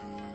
through.